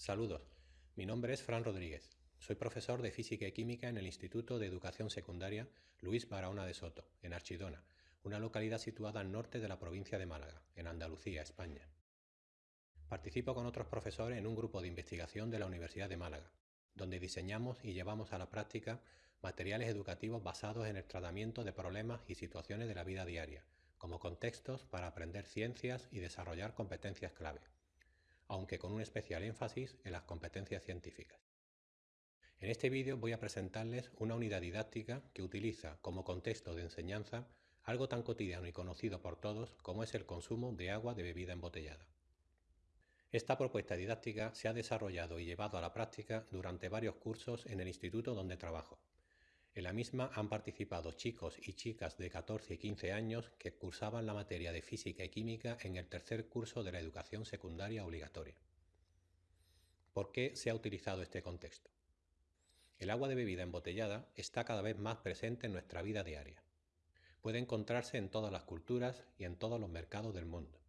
Saludos, mi nombre es Fran Rodríguez. Soy profesor de Física y Química en el Instituto de Educación Secundaria Luis Barahona de Soto, en Archidona, una localidad situada al norte de la provincia de Málaga, en Andalucía, España. Participo con otros profesores en un grupo de investigación de la Universidad de Málaga, donde diseñamos y llevamos a la práctica materiales educativos basados en el tratamiento de problemas y situaciones de la vida diaria, como contextos para aprender ciencias y desarrollar competencias clave aunque con un especial énfasis en las competencias científicas. En este vídeo voy a presentarles una unidad didáctica que utiliza como contexto de enseñanza algo tan cotidiano y conocido por todos como es el consumo de agua de bebida embotellada. Esta propuesta didáctica se ha desarrollado y llevado a la práctica durante varios cursos en el instituto donde trabajo, en la misma han participado chicos y chicas de 14 y 15 años que cursaban la materia de física y química en el tercer curso de la educación secundaria obligatoria. ¿Por qué se ha utilizado este contexto? El agua de bebida embotellada está cada vez más presente en nuestra vida diaria. Puede encontrarse en todas las culturas y en todos los mercados del mundo.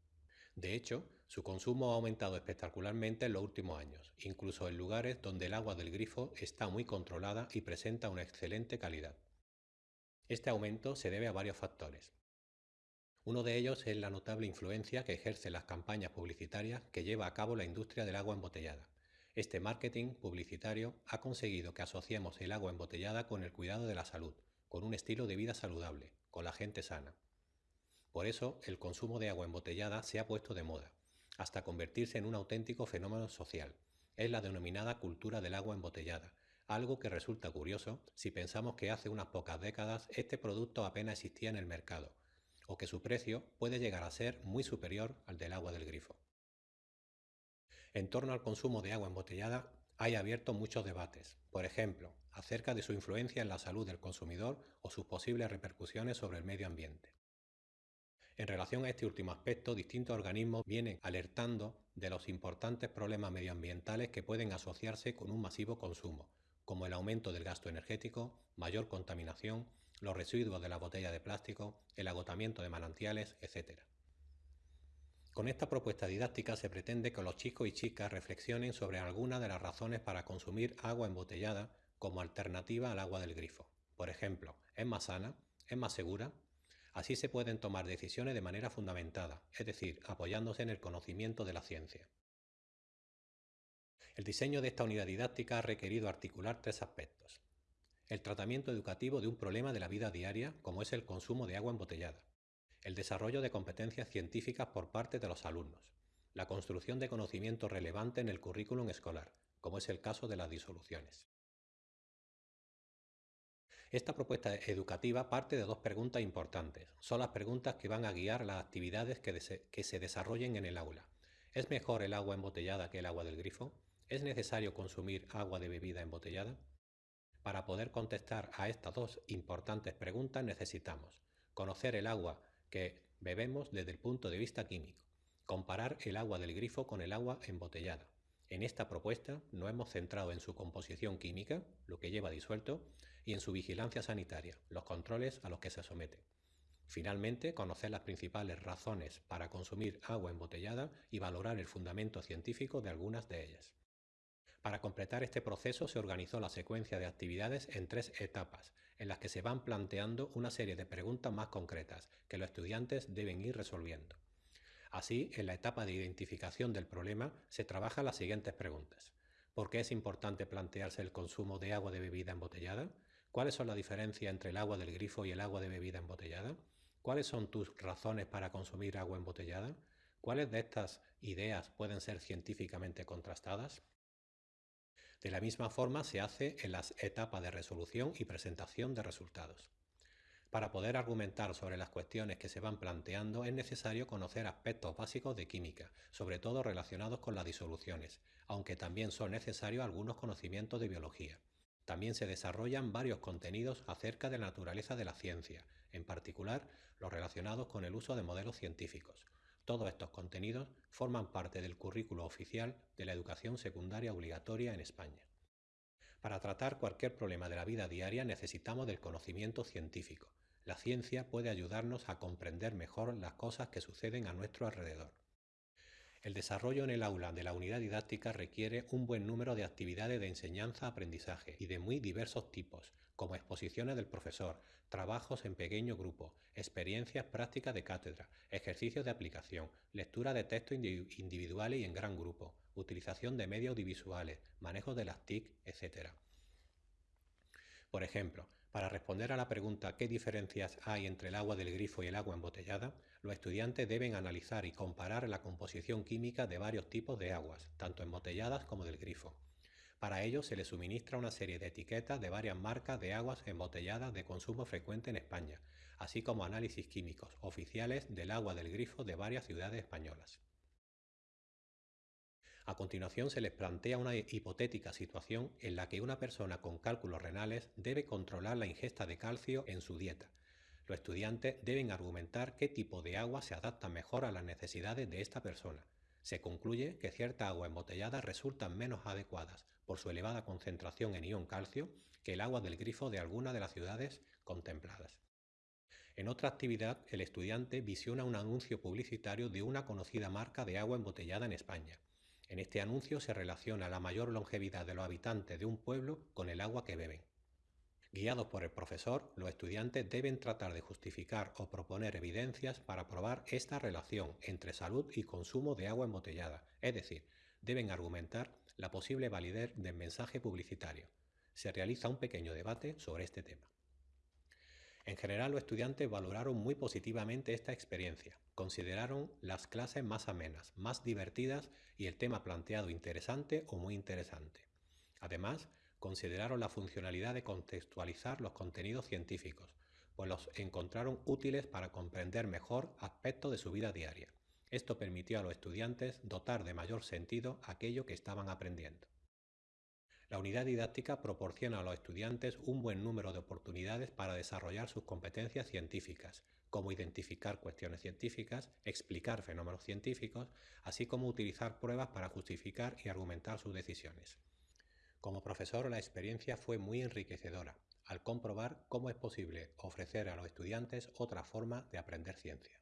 De hecho, su consumo ha aumentado espectacularmente en los últimos años, incluso en lugares donde el agua del grifo está muy controlada y presenta una excelente calidad. Este aumento se debe a varios factores. Uno de ellos es la notable influencia que ejercen las campañas publicitarias que lleva a cabo la industria del agua embotellada. Este marketing publicitario ha conseguido que asociemos el agua embotellada con el cuidado de la salud, con un estilo de vida saludable, con la gente sana. Por eso el consumo de agua embotellada se ha puesto de moda hasta convertirse en un auténtico fenómeno social. Es la denominada cultura del agua embotellada, algo que resulta curioso si pensamos que hace unas pocas décadas este producto apenas existía en el mercado, o que su precio puede llegar a ser muy superior al del agua del grifo. En torno al consumo de agua embotellada hay abierto muchos debates, por ejemplo, acerca de su influencia en la salud del consumidor o sus posibles repercusiones sobre el medio ambiente. En relación a este último aspecto, distintos organismos vienen alertando de los importantes problemas medioambientales que pueden asociarse con un masivo consumo, como el aumento del gasto energético, mayor contaminación, los residuos de la botella de plástico, el agotamiento de manantiales, etc. Con esta propuesta didáctica se pretende que los chicos y chicas reflexionen sobre algunas de las razones para consumir agua embotellada como alternativa al agua del grifo. Por ejemplo, ¿es más sana? ¿Es más segura? Así se pueden tomar decisiones de manera fundamentada, es decir, apoyándose en el conocimiento de la ciencia. El diseño de esta unidad didáctica ha requerido articular tres aspectos. El tratamiento educativo de un problema de la vida diaria, como es el consumo de agua embotellada. El desarrollo de competencias científicas por parte de los alumnos. La construcción de conocimiento relevante en el currículum escolar, como es el caso de las disoluciones. Esta propuesta educativa parte de dos preguntas importantes. Son las preguntas que van a guiar las actividades que, se desarrollen en el aula. ¿Es mejor el agua embotellada que el agua del grifo? ¿Es necesario consumir agua de bebida embotellada? Para poder contestar a estas dos importantes preguntas necesitamos conocer el agua que bebemos desde el punto de vista químico, comparar el agua del grifo con el agua embotellada. En esta propuesta nos hemos centrado en su composición química, lo que lleva disuelto, y en su vigilancia sanitaria, los controles a los que se somete. Finalmente, conocer las principales razones para consumir agua embotellada y valorar el fundamento científico de algunas de ellas. Para completar este proceso se organizó la secuencia de actividades en tres etapas, en las que se van planteando una serie de preguntas más concretas que los estudiantes deben ir resolviendo. Así, en la etapa de identificación del problema se trabajan las siguientes preguntas. ¿Por qué es importante plantearse el consumo de agua de bebida embotellada? ¿Cuáles son las diferencias entre el agua del grifo y el agua de bebida embotellada? ¿Cuáles son tus razones para consumir agua embotellada? ¿Cuáles de estas ideas pueden ser científicamente contrastadas? De la misma forma se hace en las etapas de resolución y presentación de resultados. Para poder argumentar sobre las cuestiones que se van planteando es necesario conocer aspectos básicos de química, sobre todo relacionados con las disoluciones, aunque también son necesarios algunos conocimientos de biología. También se desarrollan varios contenidos acerca de la naturaleza de la ciencia, en particular los relacionados con el uso de modelos científicos. Todos estos contenidos forman parte del currículo oficial de la educación secundaria obligatoria en España. Para tratar cualquier problema de la vida diaria necesitamos del conocimiento científico. La ciencia puede ayudarnos a comprender mejor las cosas que suceden a nuestro alrededor. El desarrollo en el aula de la unidad didáctica requiere un buen número de actividades de enseñanza-aprendizaje y de muy diversos tipos, como exposiciones del profesor, trabajos en pequeño grupo, experiencias prácticas de cátedra, ejercicios de aplicación, lectura de textos individuales y en gran grupo, utilización de medios audiovisuales, manejo de las TIC, etc. Por ejemplo, para responder a la pregunta ¿qué diferencias hay entre el agua del grifo y el agua embotellada? Los estudiantes deben analizar y comparar la composición química de varios tipos de aguas, tanto embotelladas como del grifo. Para ello se les suministra una serie de etiquetas de varias marcas de aguas embotelladas de consumo frecuente en España, así como análisis químicos oficiales del agua del grifo de varias ciudades españolas. A continuación se les plantea una hipotética situación en la que una persona con cálculos renales debe controlar la ingesta de calcio en su dieta. Los estudiantes deben argumentar qué tipo de agua se adapta mejor a las necesidades de esta persona. Se concluye que ciertas aguas embotelladas resultan menos adecuadas por su elevada concentración en ion calcio que el agua del grifo de alguna de las ciudades contempladas. En otra actividad, el estudiante visiona un anuncio publicitario de una conocida marca de agua embotellada en España. En este anuncio se relaciona la mayor longevidad de los habitantes de un pueblo con el agua que beben. Guiados por el profesor, los estudiantes deben tratar de justificar o proponer evidencias para probar esta relación entre salud y consumo de agua embotellada, es decir, deben argumentar la posible validez del mensaje publicitario. Se realiza un pequeño debate sobre este tema. En general, los estudiantes valoraron muy positivamente esta experiencia. Consideraron las clases más amenas, más divertidas y el tema planteado interesante o muy interesante. Además, consideraron la funcionalidad de contextualizar los contenidos científicos, pues los encontraron útiles para comprender mejor aspectos de su vida diaria. Esto permitió a los estudiantes dotar de mayor sentido aquello que estaban aprendiendo. La unidad didáctica proporciona a los estudiantes un buen número de oportunidades para desarrollar sus competencias científicas, como identificar cuestiones científicas, explicar fenómenos científicos, así como utilizar pruebas para justificar y argumentar sus decisiones. Como profesor la experiencia fue muy enriquecedora, al comprobar cómo es posible ofrecer a los estudiantes otra forma de aprender ciencia.